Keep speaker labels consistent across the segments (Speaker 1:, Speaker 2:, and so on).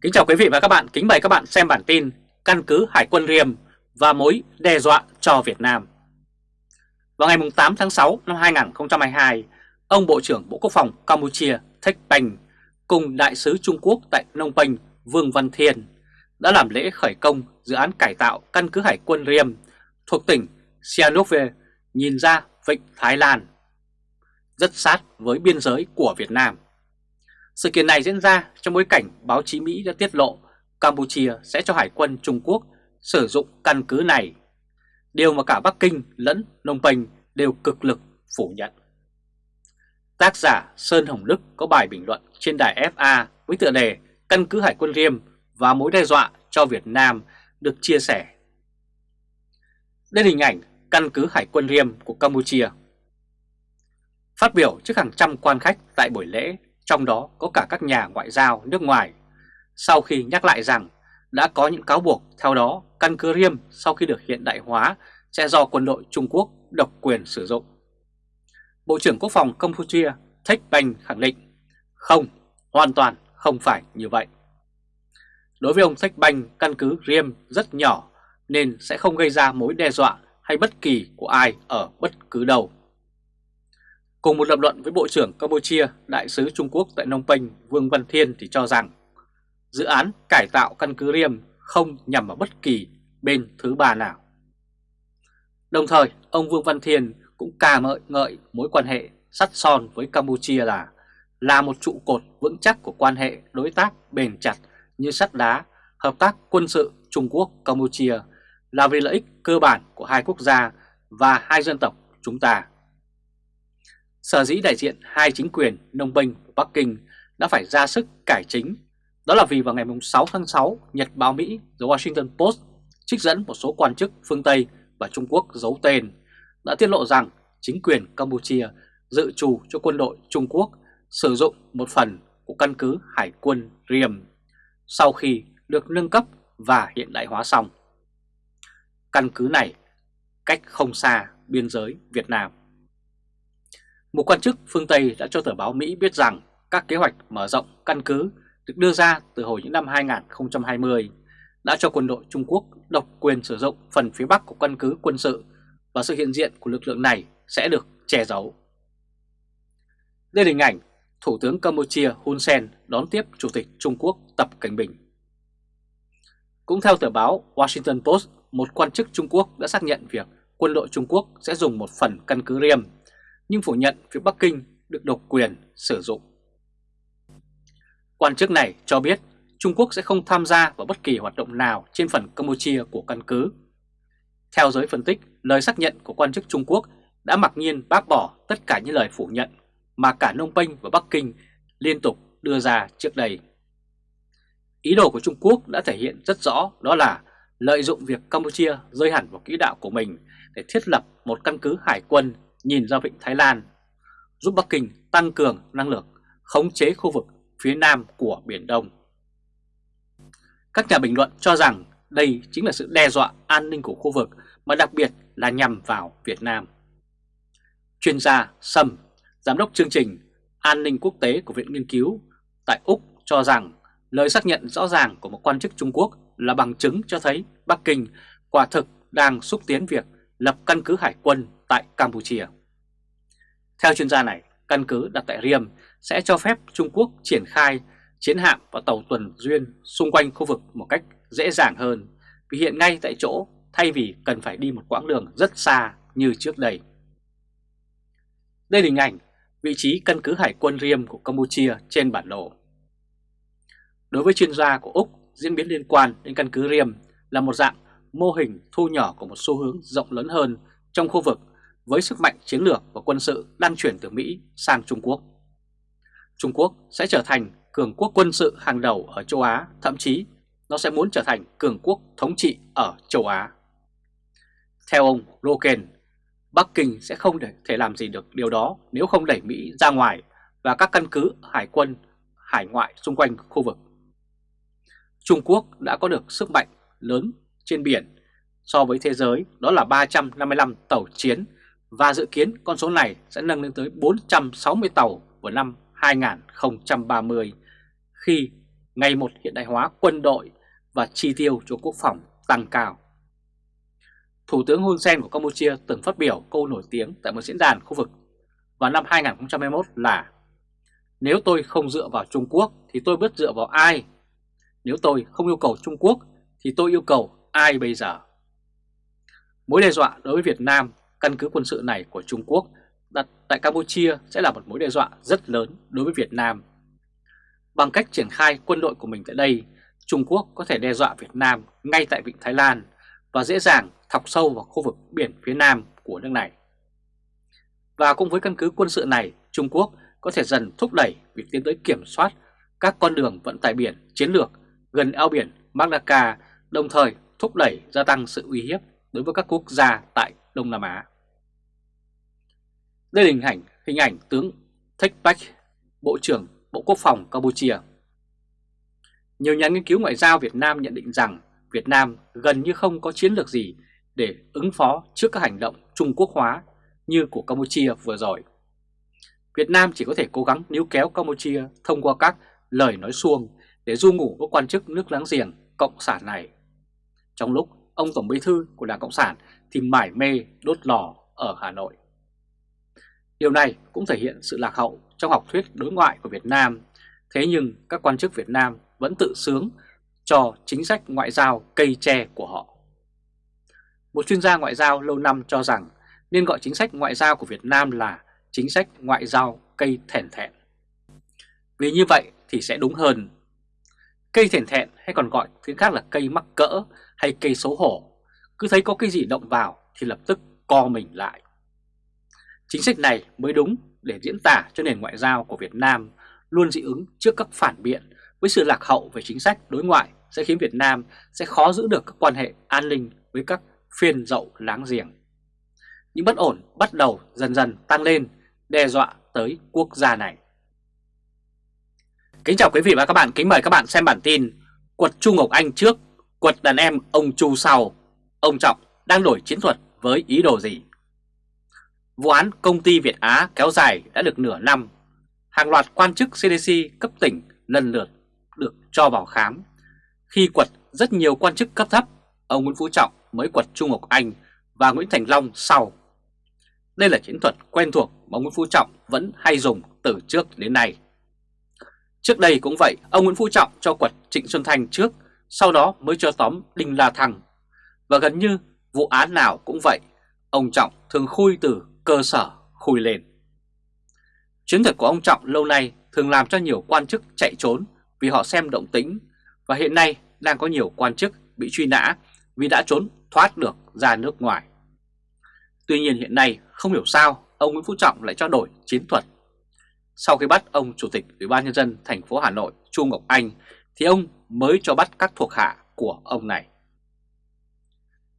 Speaker 1: Kính chào quý vị và các bạn, kính mời các bạn xem bản tin Căn cứ Hải quân Riềm và mối đe dọa cho Việt Nam Vào ngày 8 tháng 6 năm 2022, ông Bộ trưởng Bộ Quốc phòng Campuchia Thách Bành cùng Đại sứ Trung Quốc tại Nông Penh Vương Văn Thiên đã làm lễ khởi công dự án cải tạo căn cứ Hải quân Riềm thuộc tỉnh Sihanoukville nhìn ra vịnh Thái Lan rất sát với biên giới của Việt Nam. Sự kiện này diễn ra trong bối cảnh báo chí Mỹ đã tiết lộ Campuchia sẽ cho Hải quân Trung Quốc sử dụng căn cứ này, điều mà cả Bắc Kinh lẫn Nông Penh đều cực lực phủ nhận. Tác giả Sơn Hồng Đức có bài bình luận trên đài FA với tựa đề Căn cứ Hải quân Riêm và mối đe dọa cho Việt Nam được chia sẻ. Đây là hình ảnh căn cứ Hải quân Riêm của Campuchia. Phát biểu trước hàng trăm quan khách tại buổi lễ trong đó có cả các nhà ngoại giao nước ngoài, sau khi nhắc lại rằng đã có những cáo buộc theo đó căn cứ riêng sau khi được hiện đại hóa sẽ do quân đội Trung Quốc độc quyền sử dụng. Bộ trưởng Quốc phòng Campuchia Thích Banh khẳng định không, hoàn toàn không phải như vậy. Đối với ông Thích Banh, căn cứ riêng rất nhỏ nên sẽ không gây ra mối đe dọa hay bất kỳ của ai ở bất cứ đâu. Cùng một lập luận với Bộ trưởng Campuchia, Đại sứ Trung Quốc tại Nông Penh Vương Văn Thiên thì cho rằng dự án cải tạo căn cứ Riêm không nhằm vào bất kỳ bên thứ ba nào. Đồng thời, ông Vương Văn Thiên cũng ca ngợi ngợi mối quan hệ sắt son với Campuchia là là một trụ cột vững chắc của quan hệ đối tác bền chặt như sắt đá, hợp tác quân sự Trung Quốc-Campuchia là vì lợi ích cơ bản của hai quốc gia và hai dân tộc chúng ta. Sở dĩ đại diện hai chính quyền Đông Bình và Bắc Kinh đã phải ra sức cải chính đó là vì vào ngày 6 tháng 6, Nhật báo Mỹ The Washington Post trích dẫn một số quan chức phương Tây và Trung Quốc giấu tên đã tiết lộ rằng chính quyền Campuchia dự trù cho quân đội Trung Quốc sử dụng một phần của căn cứ Hải quân Riềm sau khi được nâng cấp và hiện đại hóa xong. Căn cứ này cách không xa biên giới Việt Nam. Một quan chức phương Tây đã cho tờ báo Mỹ biết rằng các kế hoạch mở rộng căn cứ được đưa ra từ hồi những năm 2020 đã cho quân đội Trung Quốc độc quyền sử dụng phần phía Bắc của căn cứ quân sự và sự hiện diện của lực lượng này sẽ được che giấu. Đây là hình ảnh Thủ tướng Campuchia Hun Sen đón tiếp Chủ tịch Trung Quốc Tập Cảnh Bình. Cũng theo tờ báo Washington Post, một quan chức Trung Quốc đã xác nhận việc quân đội Trung Quốc sẽ dùng một phần căn cứ riêng nhưng phủ nhận phía Bắc Kinh được độc quyền sử dụng. Quan chức này cho biết Trung Quốc sẽ không tham gia vào bất kỳ hoạt động nào trên phần Campuchia của căn cứ. Theo giới phân tích, lời xác nhận của quan chức Trung Quốc đã mặc nhiên bác bỏ tất cả những lời phủ nhận mà cả Nông Penh và Bắc Kinh liên tục đưa ra trước đây. Ý đồ của Trung Quốc đã thể hiện rất rõ đó là lợi dụng việc Campuchia rơi hẳn vào quỹ đạo của mình để thiết lập một căn cứ hải quân nhìn ra vịnh Thái Lan, giúp Bắc Kinh tăng cường năng lực khống chế khu vực phía nam của Biển Đông. Các nhà bình luận cho rằng đây chính là sự đe dọa an ninh của khu vực mà đặc biệt là nhằm vào Việt Nam. Chuyên gia Sâm, Giám đốc chương trình An ninh quốc tế của Viện Nghiên cứu tại Úc cho rằng lời xác nhận rõ ràng của một quan chức Trung Quốc là bằng chứng cho thấy Bắc Kinh quả thực đang xúc tiến việc lập căn cứ hải quân tại Campuchia. Theo chuyên gia này, căn cứ đặt tại Riem sẽ cho phép Trung Quốc triển khai chiến hạm và tàu tuần duyên xung quanh khu vực một cách dễ dàng hơn vì hiện ngay tại chỗ thay vì cần phải đi một quãng đường rất xa như trước đây. Đây là hình ảnh vị trí căn cứ hải quân Riem của Campuchia trên bản đồ. Đối với chuyên gia của Úc, diễn biến liên quan đến căn cứ Riem là một dạng mô hình thu nhỏ của một xu hướng rộng lớn hơn trong khu vực với sức mạnh chiến lược và quân sự đang chuyển từ Mỹ sang Trung Quốc. Trung Quốc sẽ trở thành cường quốc quân sự hàng đầu ở châu Á, thậm chí nó sẽ muốn trở thành cường quốc thống trị ở châu Á. Theo ông Roken, Bắc Kinh sẽ không thể làm gì được điều đó nếu không đẩy Mỹ ra ngoài và các căn cứ hải quân hải ngoại xung quanh khu vực. Trung Quốc đã có được sức mạnh lớn trên biển so với thế giới, đó là 355 tàu chiến và dự kiến con số này sẽ nâng lên tới 460 tàu vào năm 2030 khi ngày một hiện đại hóa quân đội và chi tiêu cho quốc phòng tăng cao. Thủ tướng Hun Sen của Campuchia từng phát biểu câu nổi tiếng tại một diễn đàn khu vực vào năm 2021 là, Nếu tôi không dựa vào Trung Quốc thì tôi biết dựa vào ai? Nếu tôi không yêu cầu Trung Quốc thì tôi yêu cầu ai bây giờ? Mối đe dọa đối với Việt Nam, căn cứ quân sự này của Trung Quốc đặt tại Campuchia sẽ là một mối đe dọa rất lớn đối với Việt Nam. Bằng cách triển khai quân đội của mình tại đây, Trung Quốc có thể đe dọa Việt Nam ngay tại Vịnh Thái Lan và dễ dàng thọc sâu vào khu vực biển phía Nam của nước này. Và cũng với căn cứ quân sự này, Trung Quốc có thể dần thúc đẩy việc tiến tới kiểm soát các con đường vận tải biển chiến lược gần eo biển Malacca, đồng thời thúc đẩy gia tăng sự uy hiếp đối với các quốc gia tại Đông Nam Á. Đây là hình ảnh, hình ảnh tướng Thich Bach, Bộ trưởng Bộ Quốc phòng Campuchia. Nhiều nhà nghiên cứu ngoại giao Việt Nam nhận định rằng Việt Nam gần như không có chiến lược gì để ứng phó trước các hành động Trung Quốc hóa như của Campuchia vừa rồi. Việt Nam chỉ có thể cố gắng níu kéo Campuchia thông qua các lời nói xuông để du ngủ các quan chức nước láng giềng Cộng sản này. Trong lúc ông Tổng Bí Thư của Đảng Cộng sản thì mải mê đốt lò ở Hà Nội. Điều này cũng thể hiện sự lạc hậu trong học thuyết đối ngoại của Việt Nam, thế nhưng các quan chức Việt Nam vẫn tự sướng cho chính sách ngoại giao cây tre của họ. Một chuyên gia ngoại giao lâu năm cho rằng nên gọi chính sách ngoại giao của Việt Nam là chính sách ngoại giao cây thèn thẹn. Vì như vậy thì sẽ đúng hơn. Cây thèn thẹn hay còn gọi tiếng khác là cây mắc cỡ hay cây xấu hổ, cứ thấy có cái gì động vào thì lập tức co mình lại. Chính sách này mới đúng để diễn tả cho nền ngoại giao của Việt Nam luôn dị ứng trước các phản biện với sự lạc hậu về chính sách đối ngoại sẽ khiến Việt Nam sẽ khó giữ được các quan hệ an ninh với các phiên dậu láng giềng. Những bất ổn bắt đầu dần dần tăng lên, đe dọa tới quốc gia này. Kính chào quý vị và các bạn, kính mời các bạn xem bản tin Quật Chu Ngọc Anh trước, quật đàn em ông Chu sau. Ông Trọng đang đổi chiến thuật với ý đồ gì? Vụ án công ty Việt Á kéo dài đã được nửa năm. Hàng loạt quan chức CDC cấp tỉnh lần lượt được cho vào khám. Khi quật rất nhiều quan chức cấp thấp, ông Nguyễn Phú Trọng mới quật Trung Ngọc Anh và Nguyễn Thành Long sau. Đây là chiến thuật quen thuộc mà ông Nguyễn Phú Trọng vẫn hay dùng từ trước đến nay. Trước đây cũng vậy, ông Nguyễn Phú Trọng cho quật Trịnh Xuân Thanh trước, sau đó mới cho tóm Đinh La Thăng. Và gần như vụ án nào cũng vậy, ông Trọng thường khui từ cơ sở khui lên. Chiến thuật của ông Trọng lâu nay thường làm cho nhiều quan chức chạy trốn vì họ xem động tĩnh và hiện nay đang có nhiều quan chức bị truy nã vì đã trốn thoát được ra nước ngoài. Tuy nhiên hiện nay không hiểu sao ông Nguyễn Phú Trọng lại cho đổi chiến thuật. Sau khi bắt ông Chủ tịch Ủy ban nhân dân thành phố Hà Nội Chu Ngọc Anh thì ông mới cho bắt các thuộc hạ của ông này.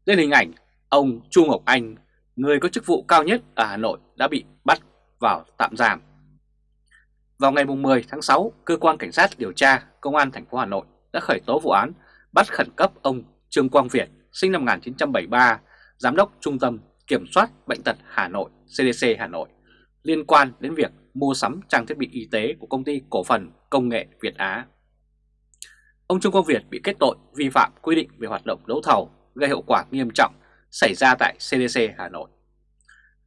Speaker 1: Lên hình ảnh ông Chu Ngọc Anh, người có chức vụ cao nhất ở Hà Nội đã bị bắt vào tạm giam. Vào ngày 10 tháng 6, cơ quan cảnh sát điều tra Công an thành phố Hà Nội đã khởi tố vụ án bắt khẩn cấp ông Trương Quang Việt, sinh năm 1973, giám đốc Trung tâm Kiểm soát Bệnh tật Hà Nội CDC Hà Nội liên quan đến việc mua sắm trang thiết bị y tế của công ty cổ phần công nghệ Việt Á. Ông Trương Quang Việt bị kết tội vi phạm quy định về hoạt động đấu thầu gây hậu quả nghiêm trọng xảy ra tại CDC Hà Nội.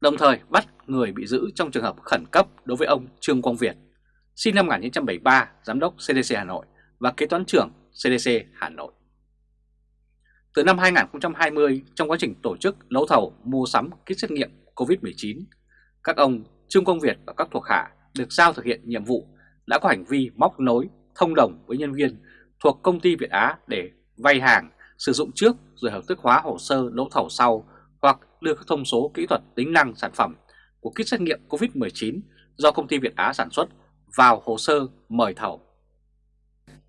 Speaker 1: Đồng thời bắt người bị giữ trong trường hợp khẩn cấp đối với ông Trương Quang Việt sinh năm 1973, Giám đốc CDC Hà Nội và kế toán trưởng CDC Hà Nội. Từ năm 2020, trong quá trình tổ chức đấu thầu mua sắm kit xét nghiệm COVID-19, các ông Trương Quang Việt và các thuộc hạ được giao thực hiện nhiệm vụ đã có hành vi móc nối, thông đồng với nhân viên thuộc công ty Việt Á để vay hàng, sử dụng trước rồi hợp thức hóa hồ sơ đấu thầu sau hoặc đưa các thông số kỹ thuật tính năng sản phẩm của kit xét nghiệm COVID-19 do công ty Việt Á sản xuất vào hồ sơ mời thầu.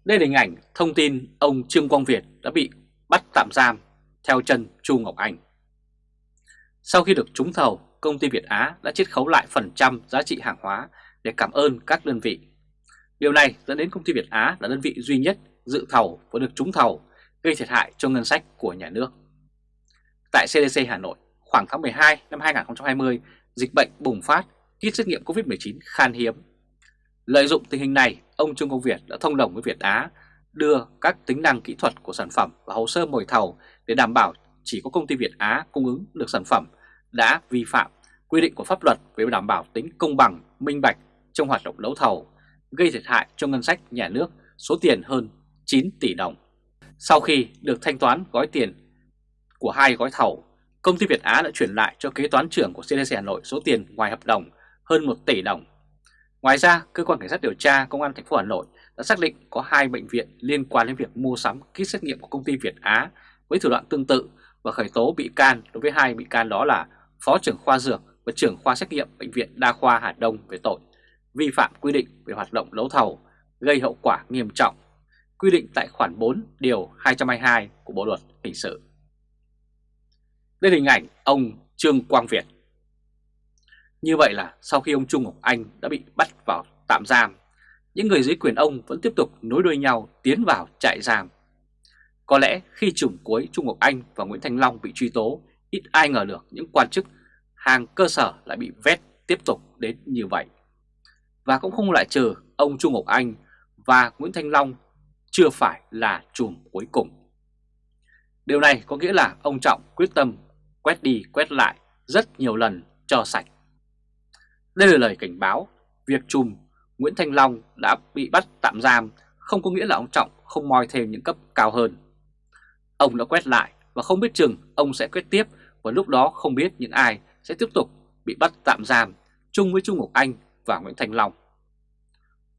Speaker 1: Đây là hình ảnh thông tin ông Trương Quang Việt đã bị bắt tạm giam theo chân Chu Ngọc Anh. Sau khi được trúng thầu, công ty Việt Á đã chiết khấu lại phần trăm giá trị hàng hóa để cảm ơn các đơn vị. Điều này dẫn đến công ty Việt Á là đơn vị duy nhất dự thầu và được trúng thầu, gây thiệt hại cho ngân sách của nhà nước. Tại CDC Hà Nội, khoảng tháng 12 năm 2020, dịch bệnh bùng phát, kit xét nghiệm COVID-19 khan hiếm Lợi dụng tình hình này, ông Trương Công Việt đã thông đồng với Việt Á đưa các tính năng kỹ thuật của sản phẩm và hồ sơ mời thầu để đảm bảo chỉ có công ty Việt Á cung ứng được sản phẩm đã vi phạm quy định của pháp luật về đảm bảo tính công bằng, minh bạch trong hoạt động đấu thầu, gây thiệt hại cho ngân sách nhà nước số tiền hơn 9 tỷ đồng. Sau khi được thanh toán gói tiền của hai gói thầu, công ty Việt Á đã chuyển lại cho kế toán trưởng của CDC Hà Nội số tiền ngoài hợp đồng hơn 1 tỷ đồng. Ngoài ra, cơ quan cảnh sát điều tra công an thành phố Hà Nội đã xác định có hai bệnh viện liên quan đến việc mua sắm kit xét nghiệm của công ty Việt Á với thủ đoạn tương tự và khởi tố bị can đối với hai bị can đó là Phó trưởng khoa dược và trưởng khoa xét nghiệm Bệnh viện Đa khoa Hà Đông về tội vi phạm quy định về hoạt động đấu thầu gây hậu quả nghiêm trọng, quy định tại khoản 4 điều 222 của Bộ Luật Hình sự. Đây là hình ảnh ông Trương Quang Việt. Như vậy là sau khi ông Trung Ngọc Anh đã bị bắt vào tạm giam, những người dưới quyền ông vẫn tiếp tục nối đuôi nhau tiến vào trại giam. Có lẽ khi chủng cuối Trung Ngọc Anh và Nguyễn Thành Long bị truy tố, ít ai ngờ được những quan chức hàng cơ sở lại bị vét tiếp tục đến như vậy. Và cũng không loại trừ ông Trung Ngọc Anh và Nguyễn Thanh Long chưa phải là chùm cuối cùng. Điều này có nghĩa là ông Trọng quyết tâm quét đi quét lại rất nhiều lần cho sạch. Đây là lời cảnh báo, việc chùm Nguyễn Thanh Long đã bị bắt tạm giam không có nghĩa là ông Trọng không moi thêm những cấp cao hơn. Ông đã quét lại và không biết chừng ông sẽ quét tiếp và lúc đó không biết những ai sẽ tiếp tục bị bắt tạm giam chung với Trung Ngọc Anh và Nguyễn Thành Long.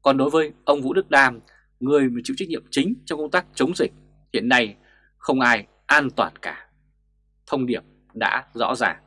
Speaker 1: Còn đối với ông Vũ Đức Đam, người chịu trách nhiệm chính trong công tác chống dịch, hiện nay không ai an toàn cả. Thông điệp đã rõ ràng.